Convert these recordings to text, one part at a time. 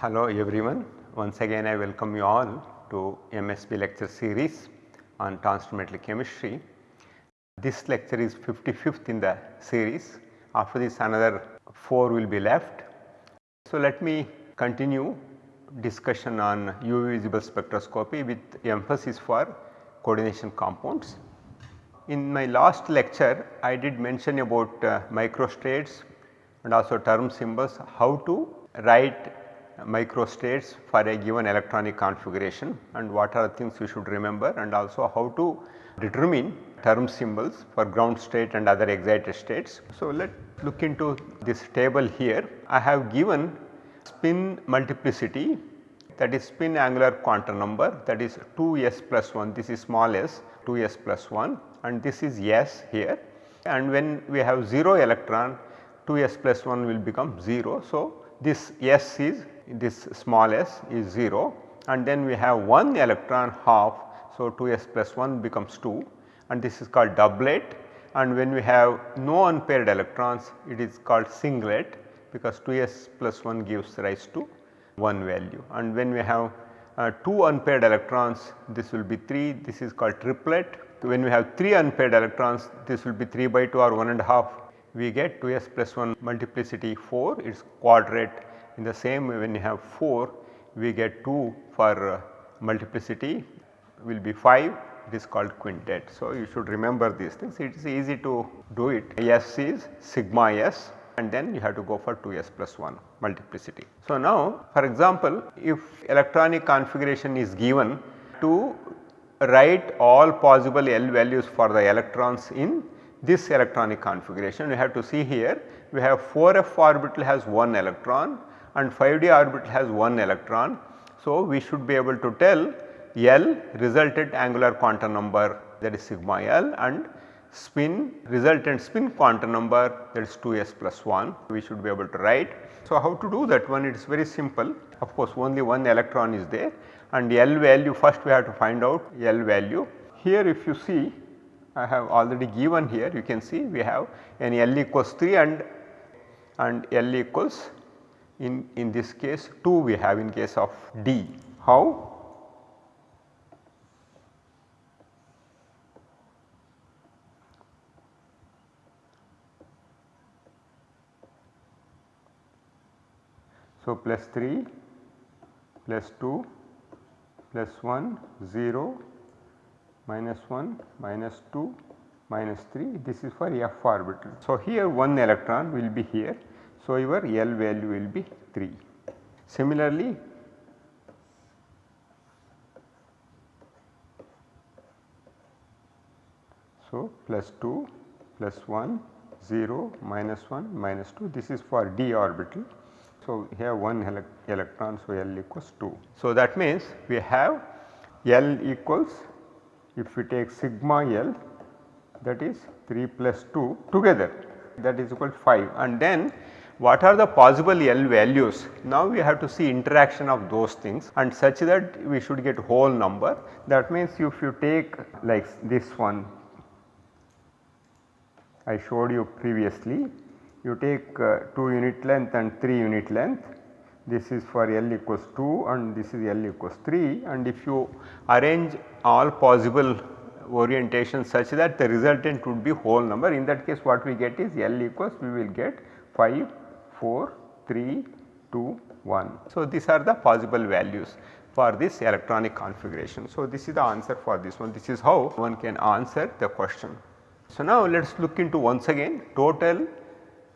Hello everyone. Once again I welcome you all to MSB lecture series on transfer chemistry. This lecture is 55th in the series. After this another 4 will be left. So, let me continue discussion on UV visible spectroscopy with emphasis for coordination compounds. In my last lecture I did mention about uh, microstates and also term symbols how to write microstates for a given electronic configuration and what are the things we should remember and also how to determine term symbols for ground state and other excited states. So, let us look into this table here. I have given spin multiplicity that is spin angular quantum number that is 2s plus 1 this is small s 2s plus 1 and this is s here and when we have 0 electron 2s plus 1 will become 0. So, this s is this small s is 0 and then we have 1 electron half. So, 2s plus 1 becomes 2 and this is called doublet. And when we have no unpaired electrons it is called singlet because 2s plus 1 gives rise to 1 value. And when we have uh, 2 unpaired electrons this will be 3 this is called triplet. When we have 3 unpaired electrons this will be 3 by 2 or 1 and a half. We get 2s plus 1 multiplicity 4 it is quadrate in the same way when you have 4 we get 2 for uh, multiplicity will be 5 it is called quintet. So, you should remember these things it is easy to do it S is sigma S and then you have to go for 2s plus 1 multiplicity. So, now for example, if electronic configuration is given to write all possible L values for the electrons in this electronic configuration we have to see here we have 4f orbital has 1 electron and 5d orbital has 1 electron. So, we should be able to tell L resultant angular quantum number that is sigma L and spin resultant spin quantum number that is 2s plus 1 we should be able to write. So, how to do that one it is very simple of course only one electron is there and L value first we have to find out L value. Here if you see I have already given here you can see we have an L equals 3 and and L equals in, in this case 2 we have in case of D. How? So, plus 3 plus 2 plus 1 0 minus 1 minus 2 minus 3 this is for f orbital. So, here 1 electron will be here so, your L value will be 3. Similarly, so plus 2 plus 1 0 minus 1 minus 2 this is for d orbital. So, here 1 ele electron so L equals 2. So, that means we have L equals if we take sigma L that is 3 plus 2 together that is equal to 5 and then what are the possible L values? Now we have to see interaction of those things and such that we should get whole number. That means if you take like this one I showed you previously, you take uh, 2 unit length and 3 unit length. This is for L equals 2 and this is L equals 3 and if you arrange all possible orientation such that the resultant would be whole number in that case what we get is L equals we will get 5 4, 3, 2, 1. So, these are the possible values for this electronic configuration. So, this is the answer for this one. This is how one can answer the question. So, now let us look into once again total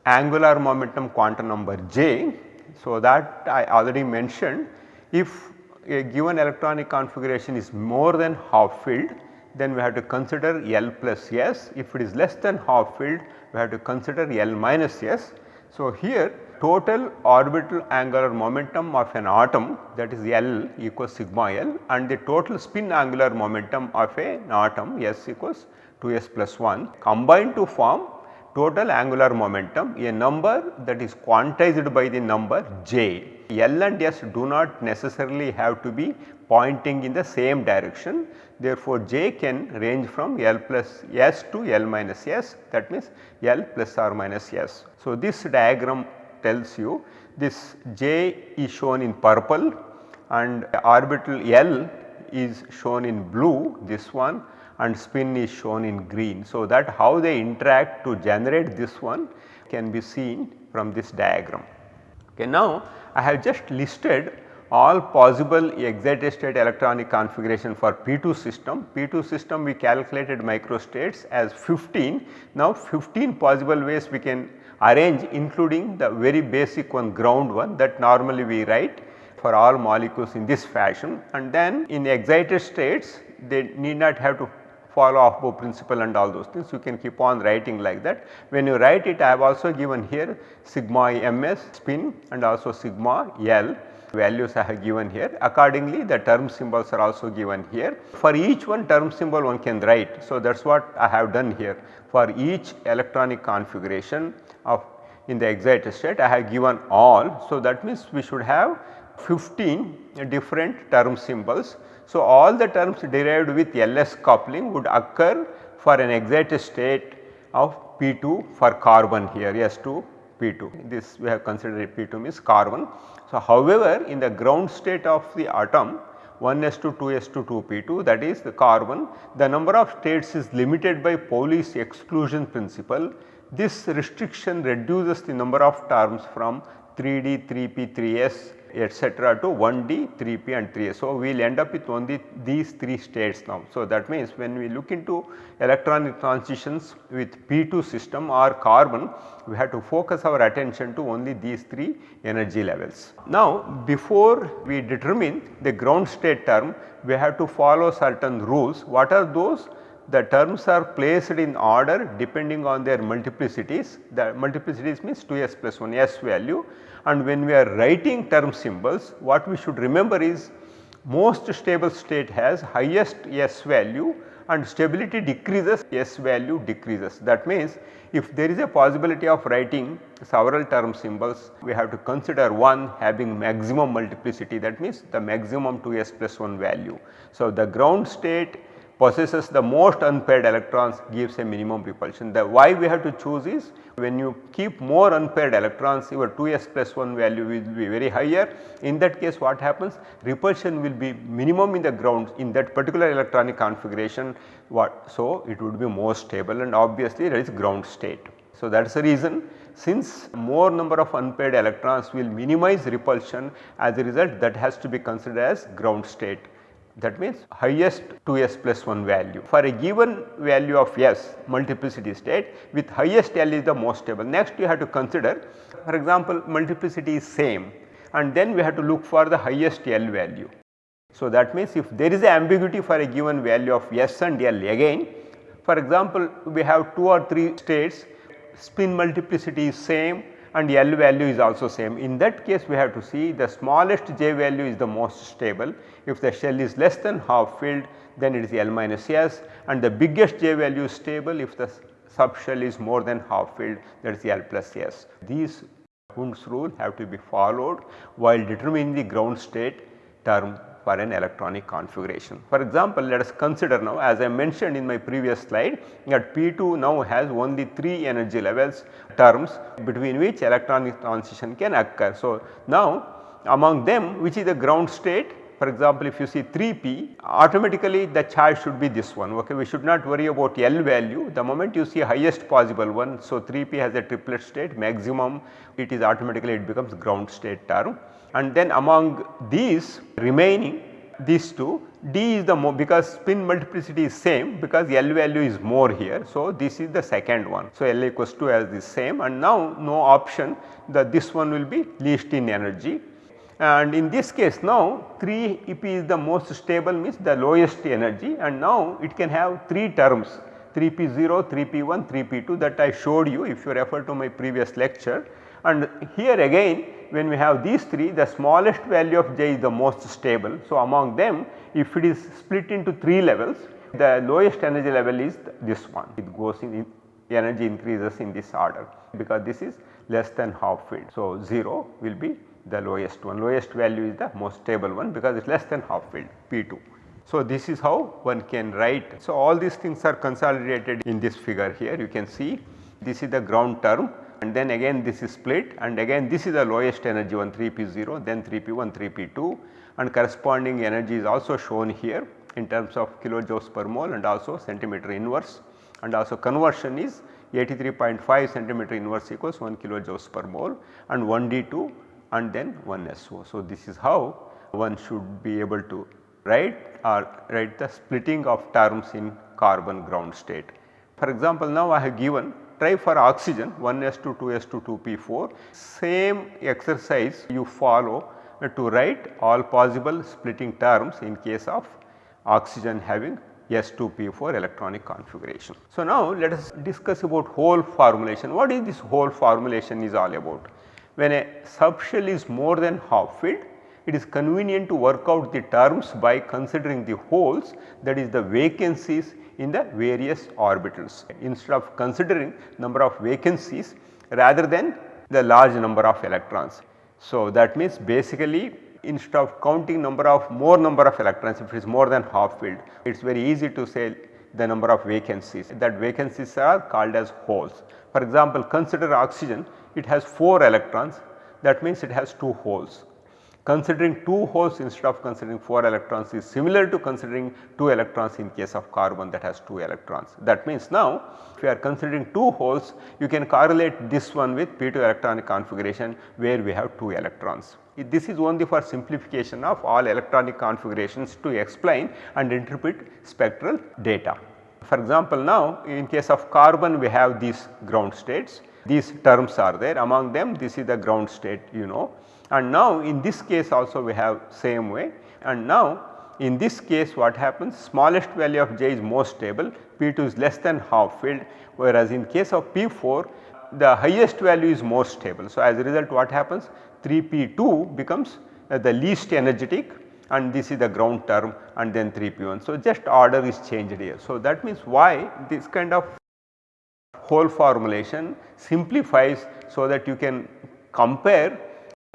angular momentum quantum number j. So, that I already mentioned if a given electronic configuration is more than half filled then we have to consider L plus S. If it is less than half filled we have to consider L minus S so, here total orbital angular momentum of an atom that is L equals sigma L and the total spin angular momentum of an atom S equals 2s plus 1 combined to form total angular momentum a number that is quantized by the number j. L and S do not necessarily have to be pointing in the same direction therefore, j can range from L plus S to L minus S that means L plus or minus S. So, this diagram tells you this J is shown in purple and orbital L is shown in blue this one and spin is shown in green. So, that how they interact to generate this one can be seen from this diagram. Okay, now, I have just listed all possible excited state electronic configuration for P2 system. P2 system we calculated microstates as 15. Now 15 possible ways we can arrange including the very basic one ground one that normally we write for all molecules in this fashion and then in excited states they need not have to follow Aufbau principle and all those things you can keep on writing like that. When you write it I have also given here sigma ms spin and also sigma L values I have given here accordingly the term symbols are also given here. For each one term symbol one can write. So, that is what I have done here for each electronic configuration of in the excited state I have given all. So, that means we should have 15 different term symbols. So, all the terms derived with LS coupling would occur for an excited state of P2 for carbon here S2 P2 this we have considered P2 means carbon. So, however, in the ground state of the atom 1s2 2s2 2p2 that is the carbon the number of states is limited by Pauli's exclusion principle. This restriction reduces the number of terms from 3d 3p 3s etcetera to 1D, 3P and 3S. So, we will end up with only these 3 states now. So, that means when we look into electronic transitions with P2 system or carbon, we have to focus our attention to only these 3 energy levels. Now, before we determine the ground state term, we have to follow certain rules. What are those? The terms are placed in order depending on their multiplicities. The multiplicities means 2s plus 1 s value and when we are writing term symbols what we should remember is most stable state has highest s value and stability decreases s value decreases. That means if there is a possibility of writing several term symbols we have to consider one having maximum multiplicity that means the maximum 2s plus 1 value. So, the ground state possesses the most unpaired electrons gives a minimum repulsion. The why we have to choose is when you keep more unpaired electrons your 2s plus 1 value will be very higher. In that case what happens repulsion will be minimum in the ground in that particular electronic configuration what so it would be more stable and obviously there is ground state. So, that is the reason since more number of unpaired electrons will minimize repulsion as a result that has to be considered as ground state that means highest 2s plus 1 value. For a given value of s multiplicity state with highest L is the most stable. Next you have to consider for example multiplicity is same and then we have to look for the highest L value. So, that means if there is ambiguity for a given value of S and L again for example we have 2 or 3 states spin multiplicity is same and L value is also same. In that case we have to see the smallest J value is the most stable. If the shell is less than half filled then it is L minus S and the biggest J value is stable if the subshell is more than half filled that is L plus S. These Hund's rule have to be followed while determining the ground state term for an electronic configuration. For example, let us consider now as I mentioned in my previous slide that P2 now has only 3 energy levels terms between which electronic transition can occur. So, now among them which is the ground state for example, if you see 3p automatically the charge should be this one ok we should not worry about L value the moment you see highest possible one. So, 3p has a triplet state maximum it is automatically it becomes ground state term and then among these remaining these two D is the more because spin multiplicity is same because L value is more here. So, this is the second one. So, L equals to as the same. And now no option that this one will be least in energy. And in this case now 3 EP is the most stable means the lowest energy. And now it can have 3 terms. 3P0, 3P1, 3P2 that I showed you if you refer to my previous lecture and here again when we have these 3 the smallest value of j is the most stable. So, among them if it is split into 3 levels the lowest energy level is this one it goes in energy increases in this order because this is less than half filled. So, 0 will be the lowest one lowest value is the most stable one because it is less than half filled P2. So, this is how one can write. So, all these things are consolidated in this figure here you can see this is the ground term and then again this is split and again this is the lowest energy one 3p0 then 3p1 3p2 and corresponding energy is also shown here in terms of kilojoules per mole and also centimeter inverse and also conversion is 83.5 centimeter inverse equals 1 kilojoules per mole and 1 D2 and then 1 SO. So, this is how one should be able to write or write the splitting of terms in carbon ground state. For example, now I have given try for oxygen 1s2, 2s2, 2p4 same exercise you follow to write all possible splitting terms in case of oxygen having S2P4 electronic configuration. So, now let us discuss about hole formulation. What is this hole formulation is all about? When a subshell is more than half filled, it is convenient to work out the terms by considering the holes that is the vacancies in the various orbitals instead of considering number of vacancies rather than the large number of electrons. So, that means basically instead of counting number of more number of electrons if it is more than half filled it is very easy to say the number of vacancies that vacancies are called as holes. For example, consider oxygen it has 4 electrons that means it has 2 holes. Considering 2 holes instead of considering 4 electrons is similar to considering 2 electrons in case of carbon that has 2 electrons. That means now if you are considering 2 holes you can correlate this one with P2 electronic configuration where we have 2 electrons. This is only for simplification of all electronic configurations to explain and interpret spectral data. For example, now in case of carbon we have these ground states, these terms are there among them this is the ground state you know and now in this case also we have same way and now in this case what happens smallest value of j is more stable P2 is less than half filled whereas in case of P4 the highest value is more stable. So, as a result what happens 3P2 becomes uh, the least energetic and this is the ground term and then 3P1. So, just order is changed here. So, that means why this kind of hole formulation simplifies so that you can compare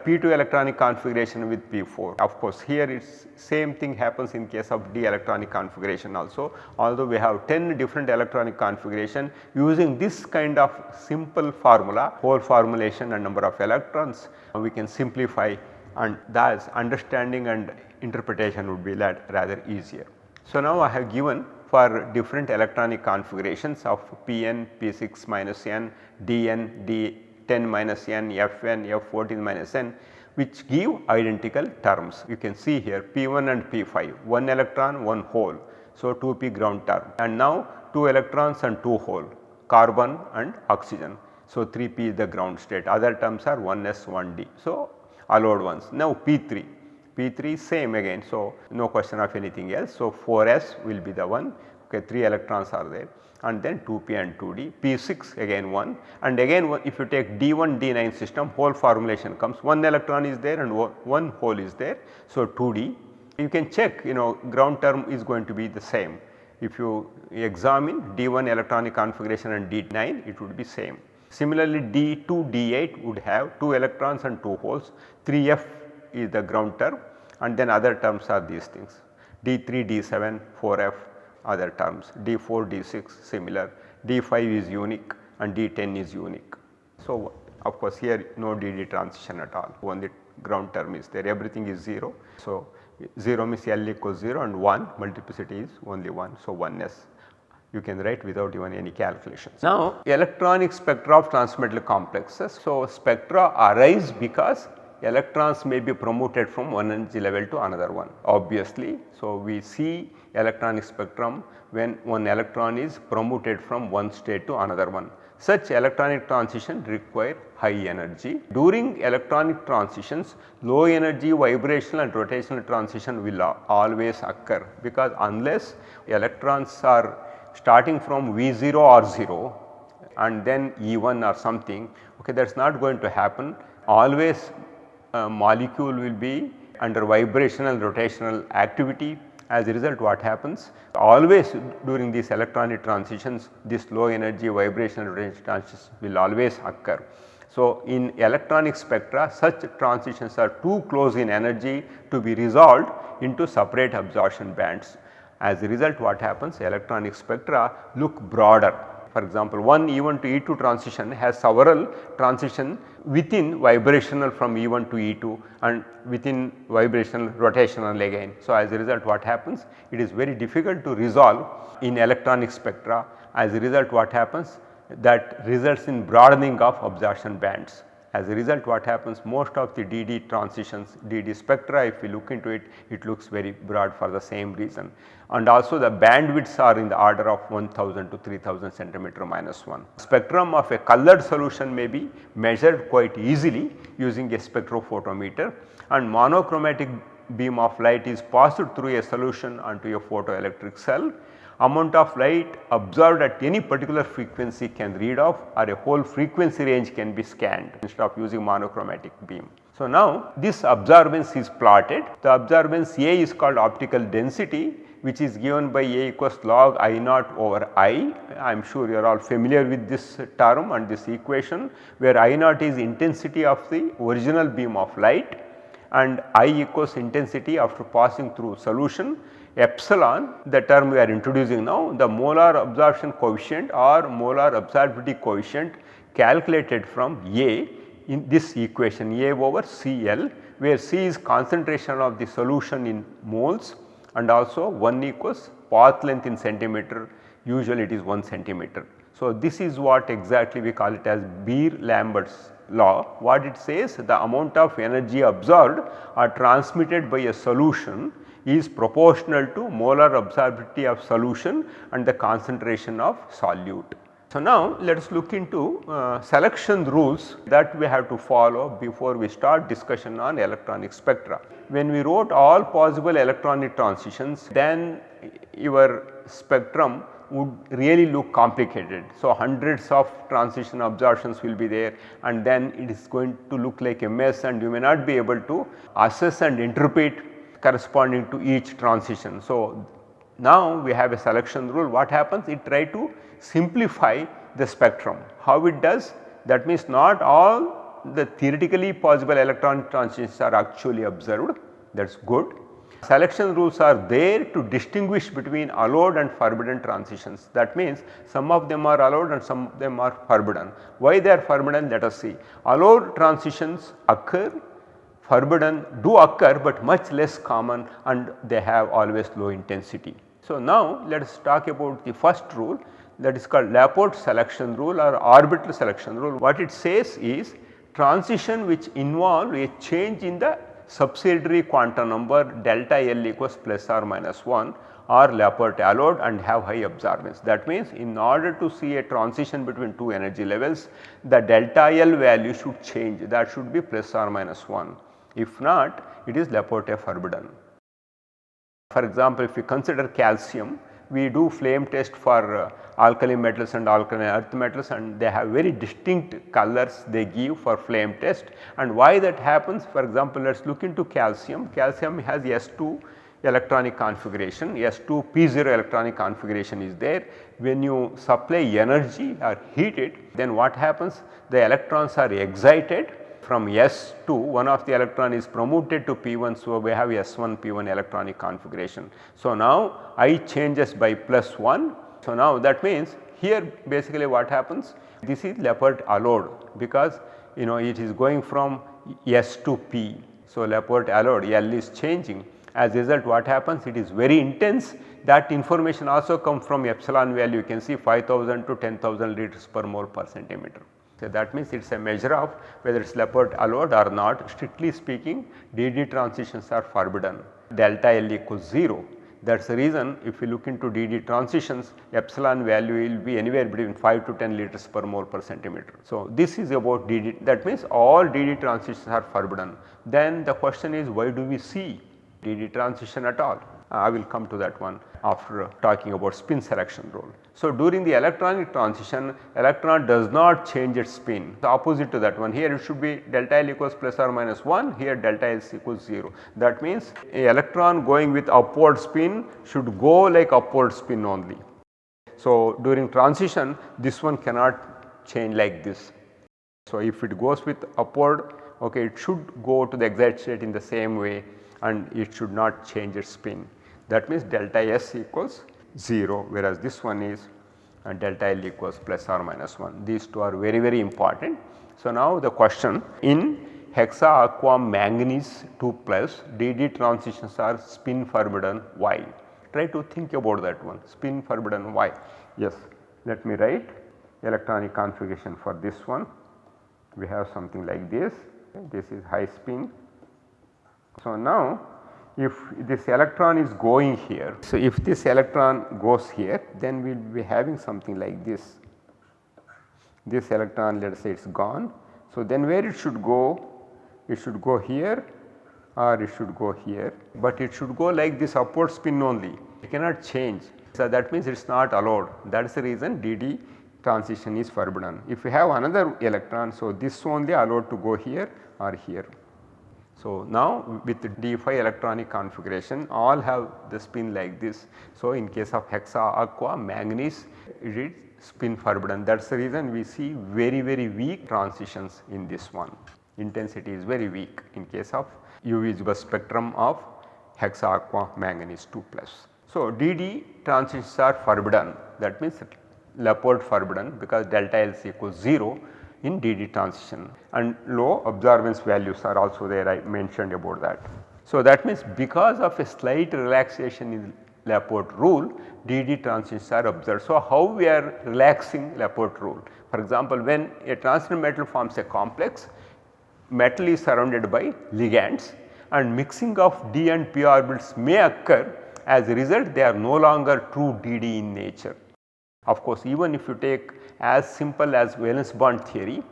P2 electronic configuration with P4. Of course, here it's same thing happens in case of D electronic configuration also although we have 10 different electronic configuration using this kind of simple formula hole formulation and number of electrons we can simplify and thus understanding and interpretation would be that rather easier. So, now I have given for different electronic configurations of Pn, P6 minus n, Dn, D 10 minus n, Fn, F14 minus n which give identical terms. You can see here P1 and P5 1 electron 1 hole. So, 2p ground term and now 2 electrons and 2 hole carbon and oxygen. So, 3p is the ground state other terms are 1s 1d. So, allowed ones. Now, P3 P3 same again. So, no question of anything else. So, 4s will be the one okay 3 electrons are there. And then 2p and 2d, p6 again 1 and again if you take d1 d9 system hole formulation comes. 1 electron is there and 1 hole is there. So, 2d you can check you know ground term is going to be the same. If you examine d1 electronic configuration and d9 it would be same. Similarly, d2 d8 would have 2 electrons and 2 holes. 3f is the ground term. And then other terms are these things. D3 d7 4f other terms D4, D6 similar, D5 is unique and D10 is unique. So, of course, here no DD transition at all only ground term is there everything is 0. So, 0 means L equals 0 and 1 multiplicity is only 1. So, 1s you can write without even any calculations. Now, electronic spectra of transmetal complexes. So, spectra arise because electrons may be promoted from one energy level to another one obviously. So, we see electronic spectrum when one electron is promoted from one state to another one. Such electronic transition require high energy. During electronic transitions low energy vibrational and rotational transition will always occur because unless electrons are starting from V0 or 0 and then E1 or something okay that is not going to happen always Uh, molecule will be under vibrational rotational activity as a result what happens always during these electronic transitions this low energy vibrational rotational transitions will always occur. So, in electronic spectra such transitions are too close in energy to be resolved into separate absorption bands. As a result what happens electronic spectra look broader For example, one E1 to E2 transition has several transition within vibrational from E1 to E2 and within vibrational rotational again. So, as a result what happens? It is very difficult to resolve in electronic spectra as a result what happens that results in broadening of absorption bands. As a result what happens most of the DD transitions, DD spectra if we look into it, it looks very broad for the same reason. And also the bandwidths are in the order of 1000 to 3000 centimeter minus 1. Spectrum of a colored solution may be measured quite easily using a spectrophotometer and monochromatic beam of light is passed through a solution onto a photoelectric cell amount of light observed at any particular frequency can read off or a whole frequency range can be scanned instead of using monochromatic beam. So, now this absorbance is plotted the absorbance A is called optical density which is given by A equals log I naught over I. I am sure you are all familiar with this term and this equation where I naught is intensity of the original beam of light and I equals intensity after passing through solution epsilon the term we are introducing now the molar absorption coefficient or molar absorptivity coefficient calculated from A in this equation A over CL where C is concentration of the solution in moles and also 1 equals path length in centimeter usually it is 1 centimeter. So, this is what exactly we call it as Beer-Lambert's law what it says the amount of energy absorbed or transmitted by a solution is proportional to molar absorptivity of solution and the concentration of solute. So, now let us look into uh, selection rules that we have to follow before we start discussion on electronic spectra. When we wrote all possible electronic transitions then your spectrum would really look complicated. So, hundreds of transition absorptions will be there and then it is going to look like a mess and you may not be able to assess and interpret corresponding to each transition. So, now we have a selection rule what happens it try to simplify the spectrum. How it does that means not all the theoretically possible electron transitions are actually observed that is good. Selection rules are there to distinguish between allowed and forbidden transitions that means some of them are allowed and some of them are forbidden. Why they are forbidden let us see. Allowed transitions occur forbidden do occur but much less common and they have always low intensity. So, now let us talk about the first rule that is called Laporte selection rule or orbital selection rule. What it says is transition which involve a change in the subsidiary quantum number delta L equals plus or minus 1 are Laporte allowed and have high absorbance. That means in order to see a transition between two energy levels the delta L value should change that should be plus or minus 1. If not it is Laporte forbidden. For example, if we consider calcium we do flame test for uh, alkali metals and alkaline earth metals and they have very distinct colors they give for flame test. And why that happens? For example let us look into calcium, calcium has S2 electronic configuration. S2 P0 electronic configuration is there. When you supply energy or heat it then what happens? The electrons are excited from S2 one of the electron is promoted to P1. So, we have S1 P1 electronic configuration. So, now I changes by plus 1. So, now that means here basically what happens this is Laporte allowed because you know it is going from S to P. So, Laporte allowed L is changing as a result what happens it is very intense that information also comes from epsilon value you can see 5000 to 10,000 liters per mole per centimeter. So, that means it is a measure of whether it is Laporte allowed or not strictly speaking DD transitions are forbidden delta L equals 0 that is the reason if you look into DD transitions epsilon value will be anywhere between 5 to 10 liters per mole per centimeter. So, this is about DD that means all DD transitions are forbidden. Then the question is why do we see DD transition at all? Uh, I will come to that one after uh, talking about spin selection rule. So, during the electronic transition electron does not change its spin the opposite to that one here it should be delta L equals plus or minus 1 here delta S equals 0. That means a electron going with upward spin should go like upward spin only. So, during transition this one cannot change like this. So, if it goes with upward okay it should go to the excited state in the same way and it should not change its spin that means delta S equals 0 whereas this one is and delta L equals plus or minus 1. These two are very very important. So, now the question in hexa aqua manganese 2 plus DD transitions are spin forbidden why? Try to think about that one spin forbidden why? Yes, let me write electronic configuration for this one. We have something like this, this is high spin. So, now if this electron is going here. So, if this electron goes here then we will be having something like this. This electron let us say it is gone. So, then where it should go? It should go here or it should go here, but it should go like this upward spin only it cannot change. So, that means it is not allowed that is the reason DD transition is forbidden. If you have another electron, so this only allowed to go here or here. So, now with D5 electronic configuration all have the spin like this. So, in case of hexa aqua manganese it is spin forbidden that is the reason we see very very weak transitions in this one intensity is very weak in case of UV spectrum of hexa aqua manganese 2 plus. So, DD transitions are forbidden that means Laporte forbidden because delta L equals 0 in DD transition and low absorbance values are also there I mentioned about that. So, that means because of a slight relaxation in Laporte rule DD transitions are observed. So, how we are relaxing Laporte rule? For example, when a transition metal forms a complex metal is surrounded by ligands and mixing of d and p orbitals may occur as a result they are no longer true DD in nature. Of course, even if you take as simple as valence bond theory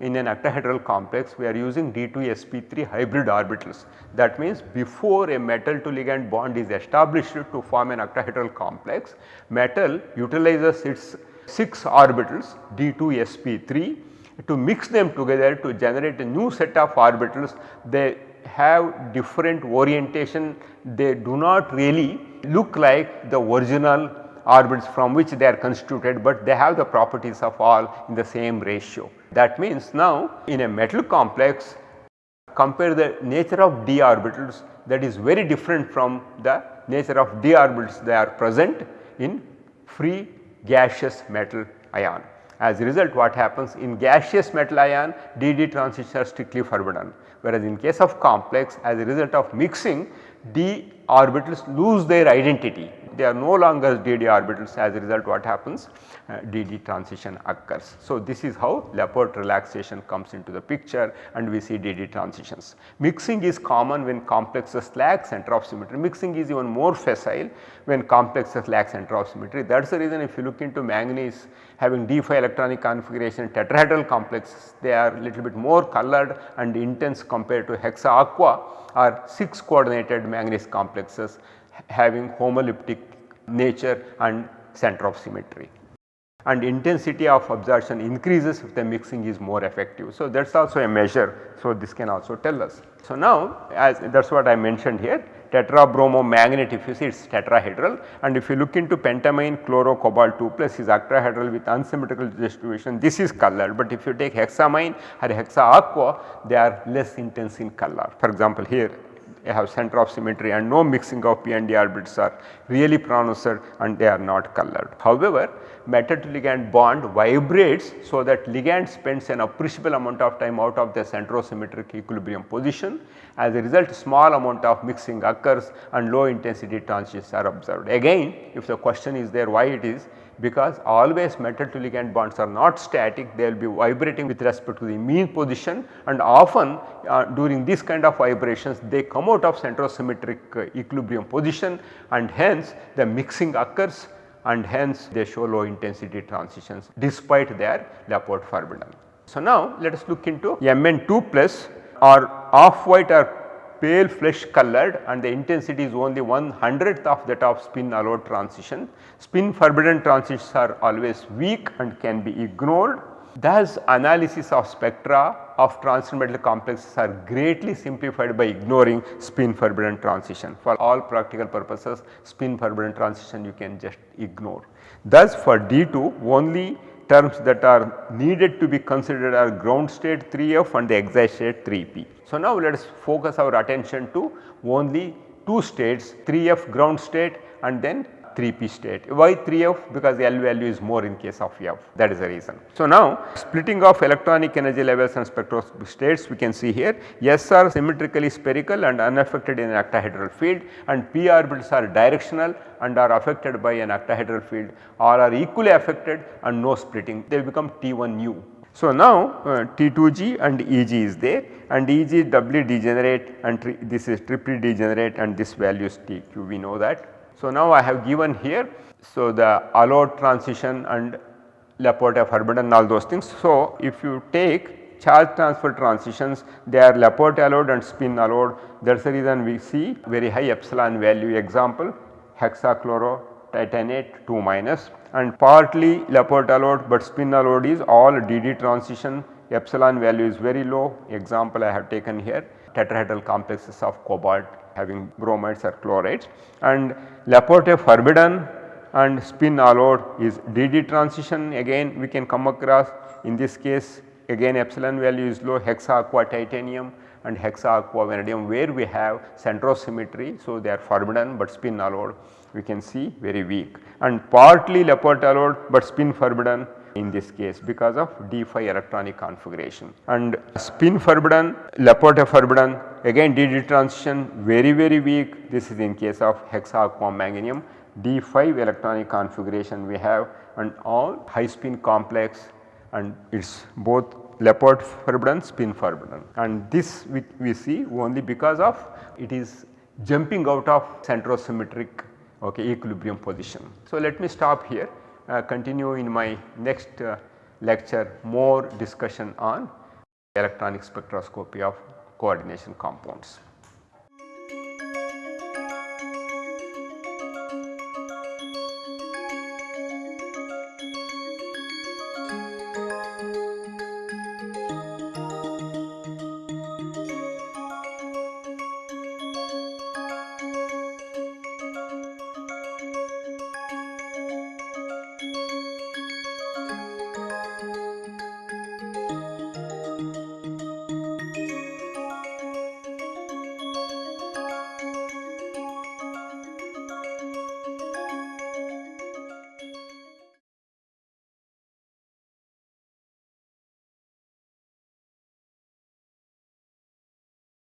in an octahedral complex we are using D2sp3 hybrid orbitals. That means before a metal to ligand bond is established to form an octahedral complex, metal utilizes its 6 orbitals D2sp3 to mix them together to generate a new set of orbitals. They have different orientation, they do not really look like the original orbits from which they are constituted, but they have the properties of all in the same ratio. That means now in a metal complex compare the nature of d orbitals that is very different from the nature of d orbitals they are present in free gaseous metal ion. As a result what happens in gaseous metal ion DD transitions are strictly forbidden whereas in case of complex as a result of mixing d orbitals lose their identity they are no longer DD orbitals as a result what happens uh, DD transition occurs. So, this is how Laporte relaxation comes into the picture and we see DD transitions. Mixing is common when complexes lack center of symmetry, mixing is even more facile when complexes lack center of symmetry. That is the reason if you look into manganese having D5 electronic configuration tetrahedral complexes they are little bit more colored and intense compared to hexa aqua or 6 coordinated manganese complexes having homoleptic nature and center of symmetry and intensity of absorption increases if the mixing is more effective. So, that is also a measure. So, this can also tell us. So, now as that is what I mentioned here tetrabromo manganate if you see it is tetrahedral and if you look into pentammine chloro cobalt 2 plus is octahedral with unsymmetrical distribution this is colored but if you take hexammine or hexa aqua they are less intense in color. For example, here have center of symmetry and no mixing of p and d orbits are really pronounced and they are not colored. However, metal to ligand bond vibrates so that ligand spends an appreciable amount of time out of the centrosymmetric equilibrium position. As a result small amount of mixing occurs and low intensity transitions are observed. Again if the question is there why it is because always metal to ligand bonds are not static they will be vibrating with respect to the mean position and often uh, during this kind of vibrations they come out of centrosymmetric uh, equilibrium position and hence the mixing occurs and hence they show low intensity transitions despite their Laporte forbidden. So, now let us look into Mn2 plus or off white or pale flesh colored and the intensity is only one hundredth of that of spin allowed transition. Spin forbidden transitions are always weak and can be ignored. Thus analysis of spectra of transition metal complexes are greatly simplified by ignoring spin forbidden transition. For all practical purposes spin forbidden transition you can just ignore. Thus for D2 only terms that are needed to be considered are ground state 3f and the excited state 3p. So, now let us focus our attention to only two states 3f ground state and then 3p state. Why 3f? Because L value is more in case of F that is the reason. So, now splitting of electronic energy levels and spectroscopic states we can see here S are symmetrically spherical and unaffected in an octahedral field and p orbitals are directional and are affected by an octahedral field or are equally affected and no splitting they become T1u. So, now uh, T2g and Eg is there and Eg doubly degenerate and this is triply degenerate and this value is Tq we know that. So, now I have given here so the allowed transition and Laporte forbidden all those things. So, if you take charge transfer transitions they are Laporte allowed and spin allowed. That is the reason we see very high epsilon value example hexachloro titanate 2 minus. And partly Laporte allowed but spin allowed is all DD transition. Epsilon value is very low. Example I have taken here tetrahedral complexes of cobalt having bromides or chlorides and Laporte forbidden and spin allowed is DD transition again we can come across in this case again epsilon value is low hexa aqua titanium and hexa aqua vanadium where we have centrosymmetry. So, they are forbidden but spin allowed we can see very weak and partly Laporte allowed but spin forbidden in this case because of d5 electronic configuration. And spin forbidden Laporte forbidden again DD transition very very weak. This is in case of hexaquam manganium d5 electronic configuration we have and all high spin complex and it is both Laporte forbidden spin forbidden. And this we, we see only because of it is jumping out of centrosymmetric okay, equilibrium position. So, let me stop here continue in my next uh, lecture more discussion on electronic spectroscopy of coordination compounds.